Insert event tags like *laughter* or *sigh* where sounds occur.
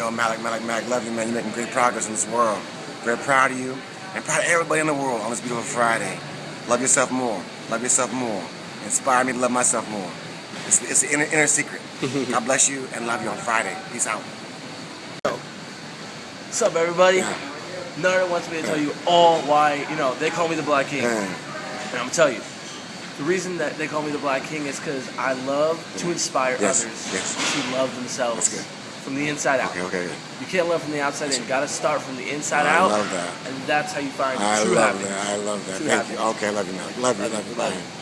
Yo, Malik, Malik, Malik, love you, man. You're making great progress in this world. Very proud of you and proud of everybody in the world on this beautiful Friday. Love yourself more. Love yourself more. Inspire me to love myself more. It's, it's the inner, inner secret. *laughs* God bless you and love you on Friday. Peace out. What's up, everybody? Yeah. Nerd wants me to tell you all why, you know, they call me the Black King. Yeah. And I'm gonna tell you, the reason that they call me the Black King is because I love to inspire Yes, others yes. to love themselves That's good. From the inside out. Okay, okay. You can't love from the outside in. You gotta start from the inside I out. I love that. And that's how you find I true love happiness. that. I love that. True Thank you. happiness. Okay, I love you, Malik. Love you, love you, love you.